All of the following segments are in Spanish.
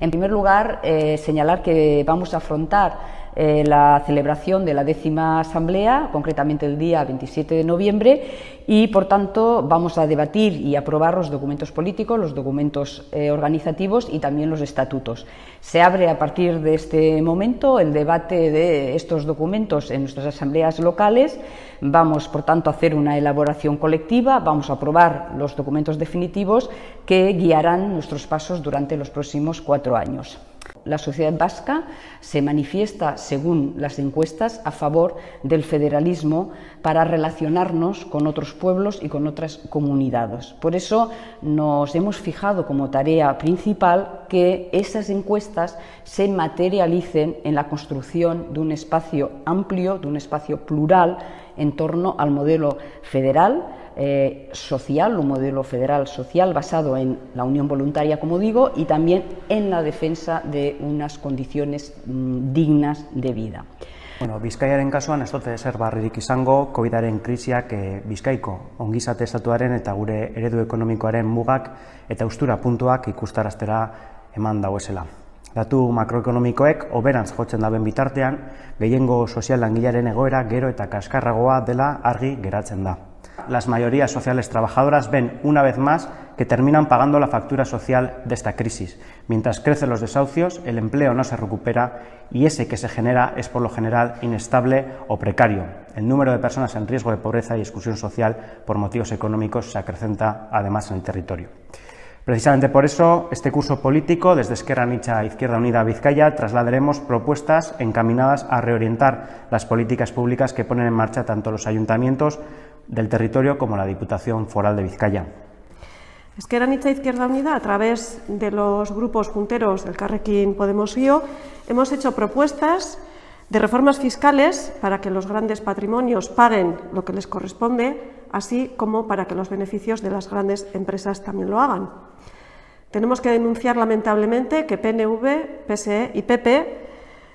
En primer lugar, eh, señalar que vamos a afrontar eh, la celebración de la décima asamblea, concretamente el día 27 de noviembre, y por tanto vamos a debatir y aprobar los documentos políticos, los documentos eh, organizativos y también los estatutos. Se abre a partir de este momento el debate de estos documentos en nuestras asambleas locales. Vamos, por tanto, a hacer una elaboración colectiva, vamos a aprobar los documentos definitivos que guiarán nuestros pasos durante los próximos cuatro años. La sociedad vasca se manifiesta, según las encuestas, a favor del federalismo para relacionarnos con otros pueblos y con otras comunidades. Por eso nos hemos fijado como tarea principal que esas encuestas se materialicen en la construcción de un espacio amplio, de un espacio plural en torno al modelo federal, eh, social, un modelo federal social basado en la unión voluntaria, como digo, y también en la defensa de unas condiciones mm, dignas de vida. Bueno, Bizkaiaren kasuan ez dute zer barririk izango COVIDaren krisiak e, Bizkaiko ongizate estatuaren eta gure eredu ekonomikoaren mugak eta ustura puntuak ikustaraztera eman dauezela. Datu makroekonomikoek oberantz jotzen daben bitartean, gehiengo sozial langilaren egoera gero eta kaskarragoa dela argi geratzen da. las mayorías sociales trabajadoras ven una vez más que terminan pagando la factura social de esta crisis. Mientras crecen los desahucios, el empleo no se recupera y ese que se genera es por lo general inestable o precario. El número de personas en riesgo de pobreza y exclusión social por motivos económicos se acrecenta además en el territorio. Precisamente por eso, este curso político, desde Esquerra Nicha Izquierda Unida Vizcaya, trasladaremos propuestas encaminadas a reorientar las políticas públicas que ponen en marcha tanto los ayuntamientos del territorio como la Diputación Foral de Vizcaya. Esquerra Nicha Izquierda Unida, a través de los grupos punteros del Carrequín Podemos IO, hemos hecho propuestas de reformas fiscales para que los grandes patrimonios paguen lo que les corresponde, así como para que los beneficios de las grandes empresas también lo hagan. Tenemos que denunciar lamentablemente que PNV, PSE y PP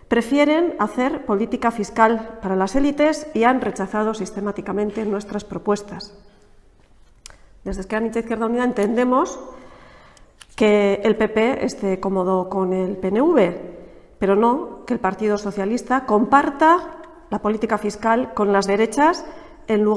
prefieren hacer política fiscal para las élites y han rechazado sistemáticamente nuestras propuestas. Desde Esquerra Unida Izquierda Unida entendemos que el PP esté cómodo con el PNV, pero no que el Partido Socialista comparta la política fiscal con las derechas en lugar